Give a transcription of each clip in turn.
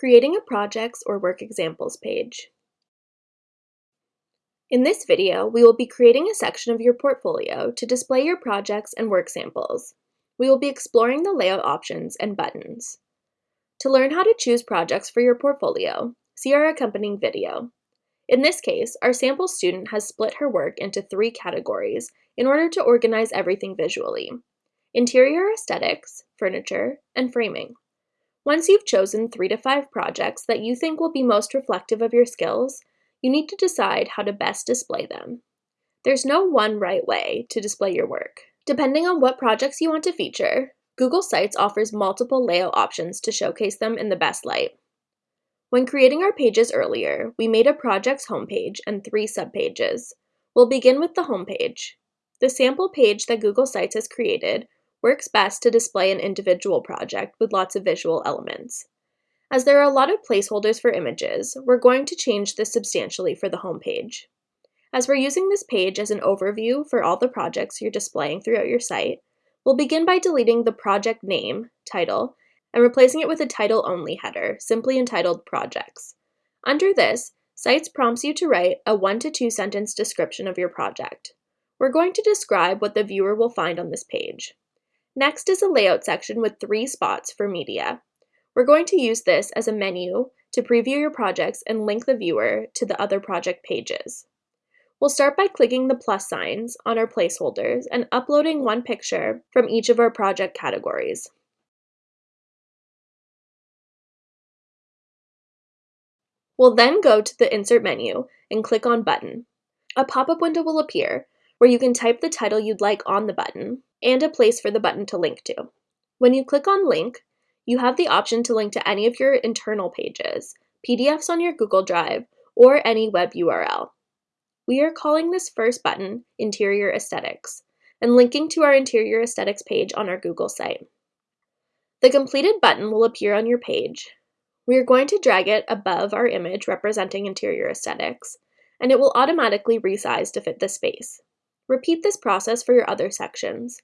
Creating a projects or work examples page. In this video, we will be creating a section of your portfolio to display your projects and work samples. We will be exploring the layout options and buttons. To learn how to choose projects for your portfolio, see our accompanying video. In this case, our sample student has split her work into three categories in order to organize everything visually. Interior aesthetics, furniture, and framing. Once you've chosen three to five projects that you think will be most reflective of your skills, you need to decide how to best display them. There's no one right way to display your work. Depending on what projects you want to feature, Google Sites offers multiple layout options to showcase them in the best light. When creating our pages earlier, we made a project's homepage and three subpages. We'll begin with the homepage. The sample page that Google Sites has created works best to display an individual project with lots of visual elements. As there are a lot of placeholders for images, we're going to change this substantially for the homepage. As we're using this page as an overview for all the projects you're displaying throughout your site, we'll begin by deleting the project name, title, and replacing it with a title-only header, simply entitled Projects. Under this, Sites prompts you to write a one to two sentence description of your project. We're going to describe what the viewer will find on this page. Next is a layout section with three spots for media. We're going to use this as a menu to preview your projects and link the viewer to the other project pages. We'll start by clicking the plus signs on our placeholders and uploading one picture from each of our project categories. We'll then go to the Insert menu and click on Button. A pop-up window will appear where you can type the title you'd like on the button and a place for the button to link to. When you click on Link, you have the option to link to any of your internal pages, PDFs on your Google Drive, or any web URL. We are calling this first button Interior Aesthetics and linking to our Interior Aesthetics page on our Google site. The completed button will appear on your page. We are going to drag it above our image representing Interior Aesthetics, and it will automatically resize to fit the space. Repeat this process for your other sections.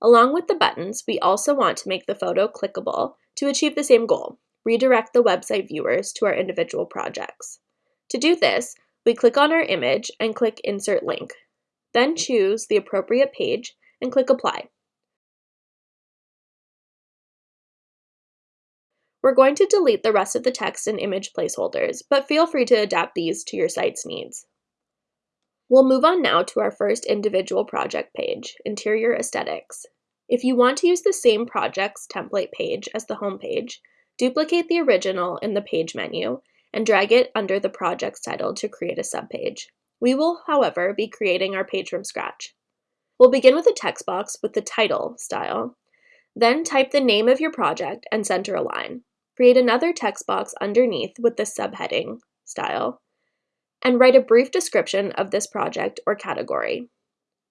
Along with the buttons, we also want to make the photo clickable to achieve the same goal, redirect the website viewers to our individual projects. To do this, we click on our image and click Insert Link. Then choose the appropriate page and click Apply. We're going to delete the rest of the text and image placeholders, but feel free to adapt these to your site's needs. We'll move on now to our first individual project page, Interior Aesthetics. If you want to use the same project's template page as the home page, duplicate the original in the page menu and drag it under the project's title to create a subpage. We will, however, be creating our page from scratch. We'll begin with a text box with the title style, then type the name of your project and center a line. Create another text box underneath with the subheading style, and write a brief description of this project or category.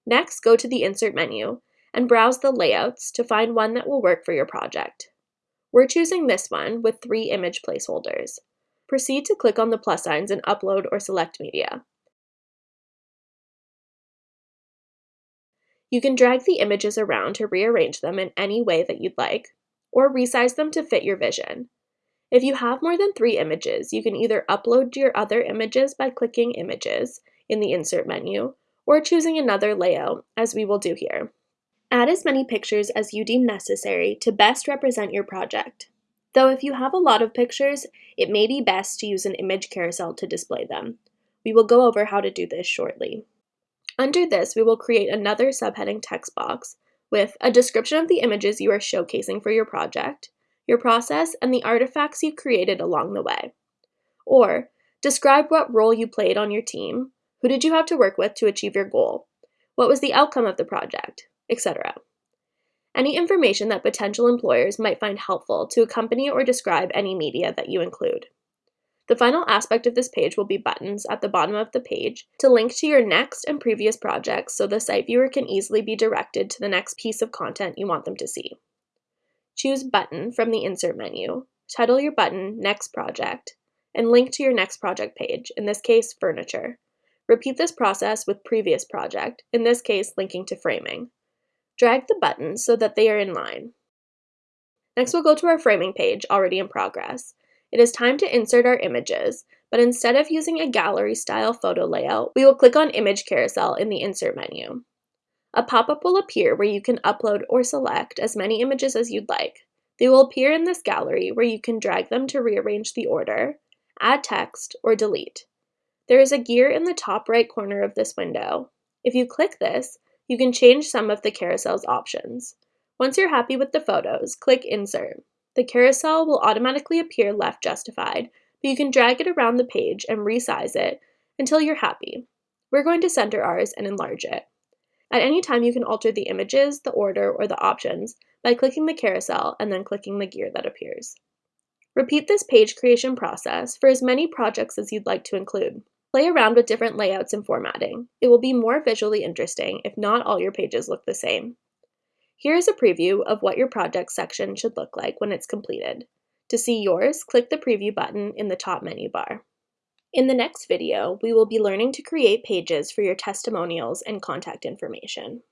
Next, go to the Insert menu and browse the layouts to find one that will work for your project. We're choosing this one with three image placeholders. Proceed to click on the plus signs and upload or select media. You can drag the images around to rearrange them in any way that you'd like, or resize them to fit your vision. If you have more than three images, you can either upload your other images by clicking Images in the Insert menu, or choosing another layout, as we will do here. Add as many pictures as you deem necessary to best represent your project. Though if you have a lot of pictures, it may be best to use an image carousel to display them. We will go over how to do this shortly. Under this, we will create another subheading text box with a description of the images you are showcasing for your project, your process, and the artifacts you created along the way. Or, describe what role you played on your team, who did you have to work with to achieve your goal, what was the outcome of the project, etc. Any information that potential employers might find helpful to accompany or describe any media that you include. The final aspect of this page will be buttons at the bottom of the page to link to your next and previous projects so the site viewer can easily be directed to the next piece of content you want them to see. Choose Button from the Insert menu, title your button Next Project, and link to your next project page, in this case, Furniture. Repeat this process with previous project, in this case, linking to framing. Drag the buttons so that they are in line. Next, we'll go to our framing page already in progress. It is time to insert our images, but instead of using a gallery style photo layout, we will click on Image Carousel in the Insert menu. A pop-up will appear where you can upload or select as many images as you'd like. They will appear in this gallery where you can drag them to rearrange the order, add text, or delete. There is a gear in the top right corner of this window. If you click this, you can change some of the carousel's options. Once you're happy with the photos, click Insert. The carousel will automatically appear left justified, but you can drag it around the page and resize it until you're happy. We're going to center ours and enlarge it. At any time, you can alter the images, the order, or the options by clicking the carousel and then clicking the gear that appears. Repeat this page creation process for as many projects as you'd like to include. Play around with different layouts and formatting. It will be more visually interesting if not all your pages look the same. Here is a preview of what your project section should look like when it's completed. To see yours, click the preview button in the top menu bar. In the next video, we will be learning to create pages for your testimonials and contact information.